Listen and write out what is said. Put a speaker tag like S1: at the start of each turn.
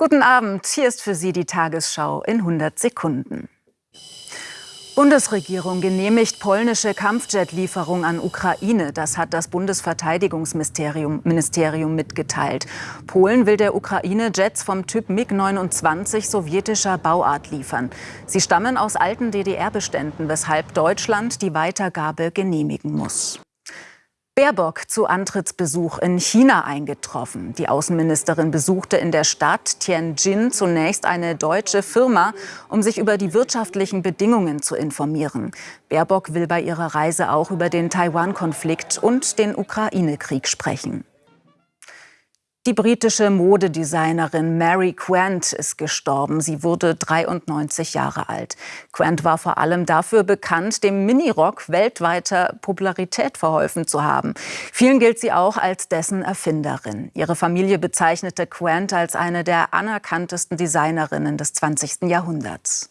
S1: Guten Abend, hier ist für Sie die Tagesschau in 100 Sekunden. Bundesregierung genehmigt polnische Kampfjet-Lieferung an Ukraine. Das hat das Bundesverteidigungsministerium Ministerium mitgeteilt. Polen will der Ukraine Jets vom Typ MiG-29 sowjetischer Bauart liefern. Sie stammen aus alten DDR-Beständen, weshalb Deutschland die Weitergabe genehmigen muss. Baerbock zu Antrittsbesuch in China eingetroffen. Die Außenministerin besuchte in der Stadt Tianjin zunächst eine deutsche Firma, um sich über die wirtschaftlichen Bedingungen zu informieren. Baerbock will bei ihrer Reise auch über den Taiwan-Konflikt und den Ukraine-Krieg sprechen. Die britische Modedesignerin Mary Quant ist gestorben. Sie wurde 93 Jahre alt. Quant war vor allem dafür bekannt, dem Minirock weltweiter Popularität verholfen zu haben. Vielen gilt sie auch als dessen Erfinderin. Ihre Familie bezeichnete Quant als eine der anerkanntesten Designerinnen des 20. Jahrhunderts.